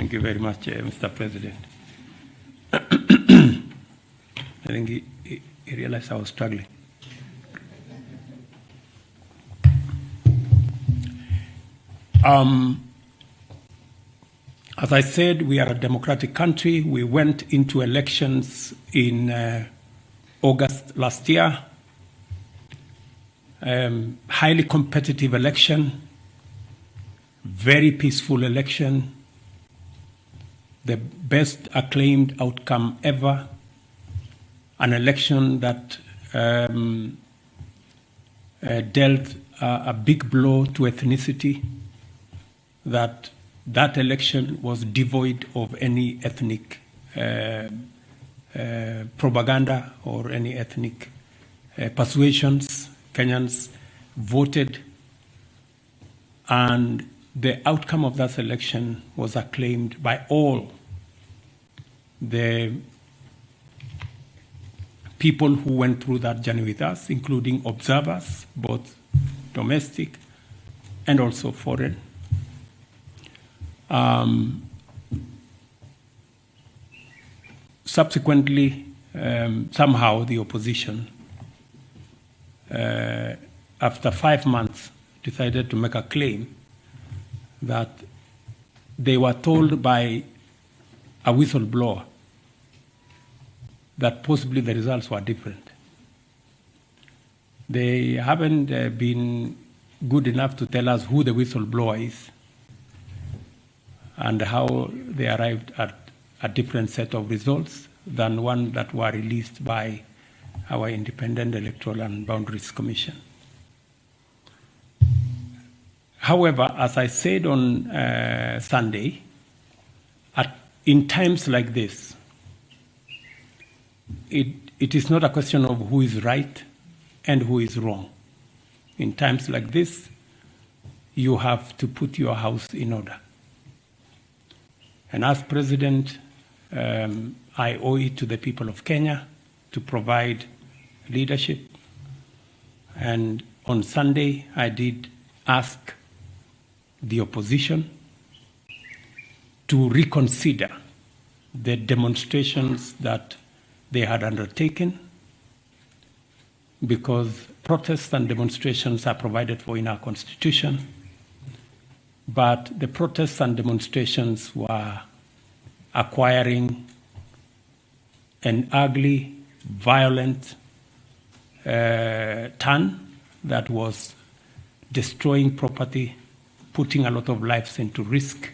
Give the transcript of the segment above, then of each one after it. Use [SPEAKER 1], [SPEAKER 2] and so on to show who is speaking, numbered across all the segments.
[SPEAKER 1] Thank you very much, uh, Mr. President. I think he, he, he realized I was struggling. Um, as I said, we are a democratic country. We went into elections in uh, August last year. Um, highly competitive election, very peaceful election, the best acclaimed outcome ever, an election that um, uh, dealt a, a big blow to ethnicity, that that election was devoid of any ethnic uh, uh, propaganda or any ethnic uh, persuasions. Kenyans voted, and the outcome of that election was acclaimed by all the people who went through that journey with us, including observers, both domestic and also foreign. Um, subsequently, um, somehow the opposition, uh, after five months, decided to make a claim that they were told by a whistleblower that possibly the results were different. They haven't uh, been good enough to tell us who the whistleblower is and how they arrived at a different set of results than one that were released by our Independent Electoral and Boundaries Commission. However, as I said on uh, Sunday, at, in times like this, it, it is not a question of who is right and who is wrong. In times like this, you have to put your house in order. And as president, um, I owe it to the people of Kenya to provide leadership. And on Sunday, I did ask the opposition to reconsider the demonstrations that they had undertaken because protests and demonstrations are provided for in our constitution. But the protests and demonstrations were acquiring an ugly, violent uh, turn that was destroying property, putting a lot of lives into risk,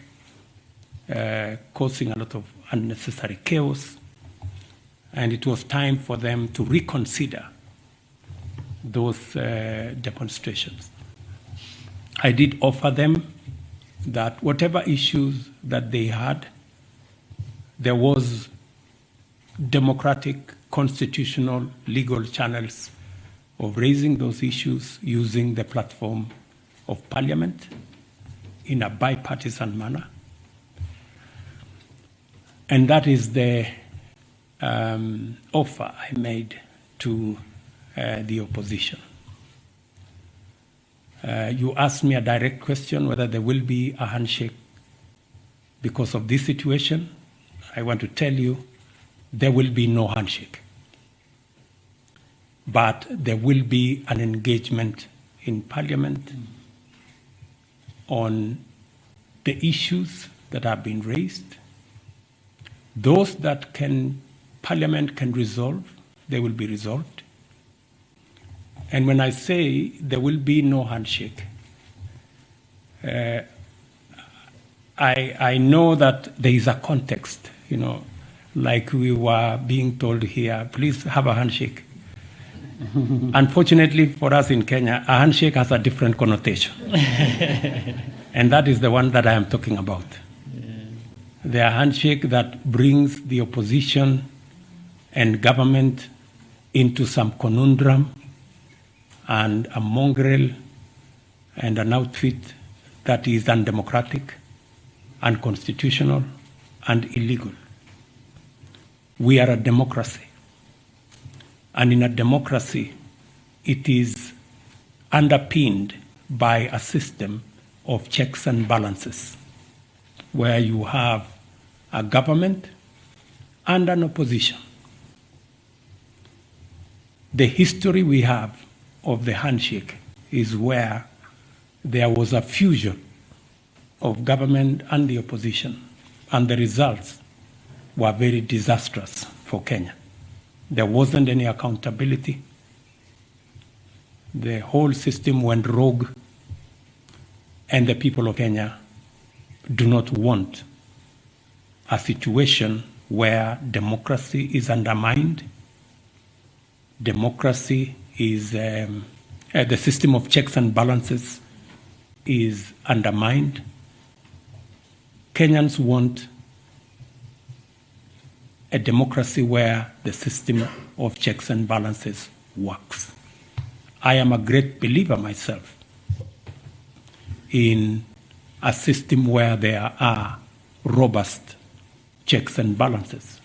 [SPEAKER 1] uh, causing a lot of unnecessary chaos. And it was time for them to reconsider those uh, demonstrations. I did offer them that whatever issues that they had, there was democratic, constitutional, legal channels of raising those issues using the platform of parliament in a bipartisan manner. And that is the um, offer I made to uh, the opposition. Uh, you asked me a direct question whether there will be a handshake because of this situation. I want to tell you there will be no handshake. But there will be an engagement in Parliament on the issues that have been raised. Those that can Parliament can resolve, they will be resolved. And when I say there will be no handshake, uh, I, I know that there is a context, you know, like we were being told here, please have a handshake. Unfortunately for us in Kenya, a handshake has a different connotation. and that is the one that I am talking about. Yeah. The handshake that brings the opposition and government into some conundrum and a mongrel and an outfit that is undemocratic, unconstitutional, and illegal. We are a democracy. And in a democracy, it is underpinned by a system of checks and balances where you have a government and an opposition. The history we have of the handshake is where there was a fusion of government and the opposition, and the results were very disastrous for Kenya. There wasn't any accountability. The whole system went rogue, and the people of Kenya do not want a situation where democracy is undermined, democracy is, um, uh, the system of checks and balances is undermined. Kenyans want a democracy where the system of checks and balances works. I am a great believer myself in a system where there are robust checks and balances.